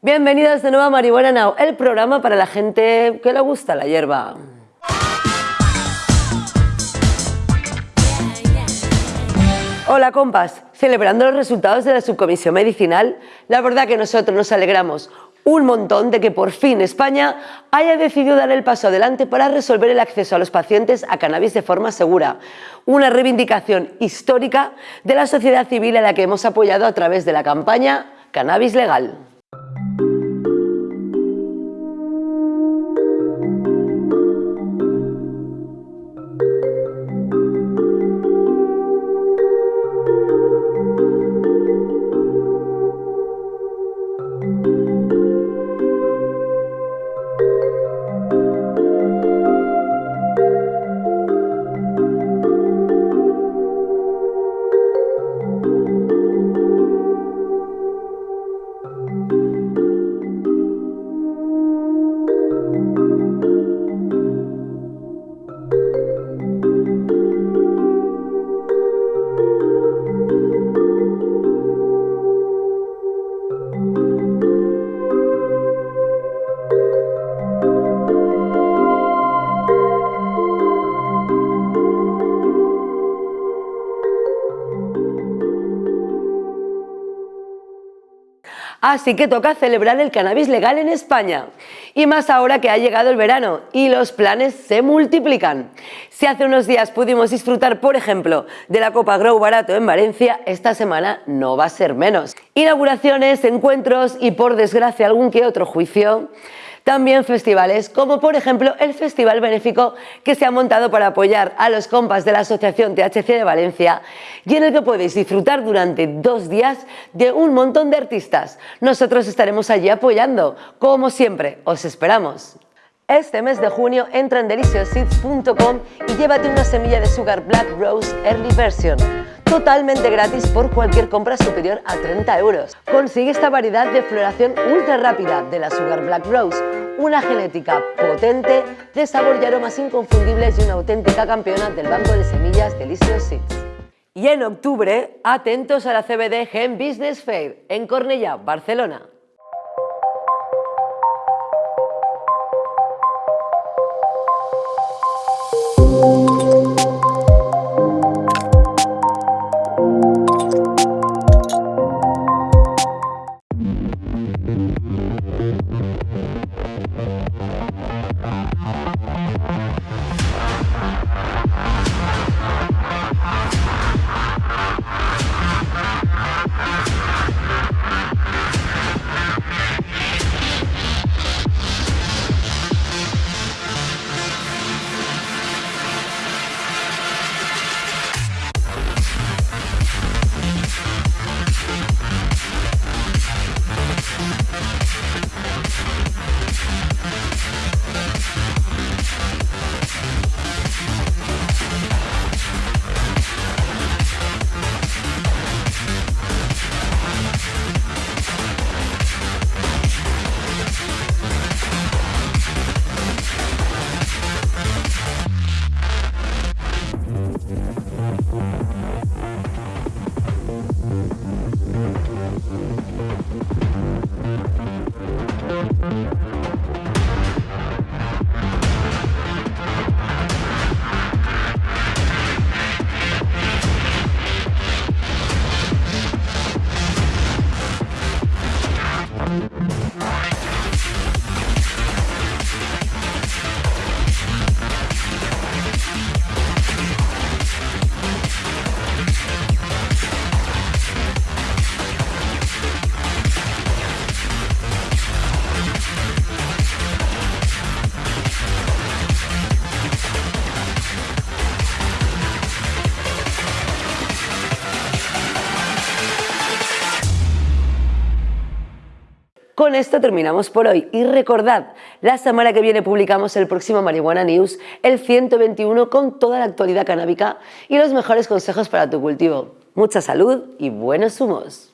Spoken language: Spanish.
Bienvenidos de nuevo a Marihuana Now, el programa para la gente que le gusta la hierba. Hola compas, celebrando los resultados de la subcomisión medicinal, la verdad que nosotros nos alegramos un montón de que por fin España haya decidido dar el paso adelante para resolver el acceso a los pacientes a cannabis de forma segura, una reivindicación histórica de la sociedad civil a la que hemos apoyado a través de la campaña Cannabis Legal. Así que toca celebrar el cannabis legal en España. Y más ahora que ha llegado el verano y los planes se multiplican. Si hace unos días pudimos disfrutar, por ejemplo, de la Copa Grow Barato en Valencia, esta semana no va a ser menos. Inauguraciones, encuentros y por desgracia algún que otro juicio también festivales, como por ejemplo el Festival Benéfico que se ha montado para apoyar a los compas de la Asociación THC de Valencia y en el que podéis disfrutar durante dos días de un montón de artistas. Nosotros estaremos allí apoyando, como siempre, os esperamos. Este mes de junio entra en deliciousseeds.com y llévate una semilla de Sugar Black Rose Early Version totalmente gratis por cualquier compra superior a 30 euros. Consigue esta variedad de floración ultra rápida de la Sugar Black Rose, una genética potente de sabor y aromas inconfundibles y una auténtica campeona del banco de semillas Delicious Seeds. Y en octubre, atentos a la CBD Gen Business Fair en Cornellà, Barcelona. Con esto terminamos por hoy y recordad, la semana que viene publicamos el próximo Marihuana News, el 121 con toda la actualidad canábica y los mejores consejos para tu cultivo. Mucha salud y buenos humos.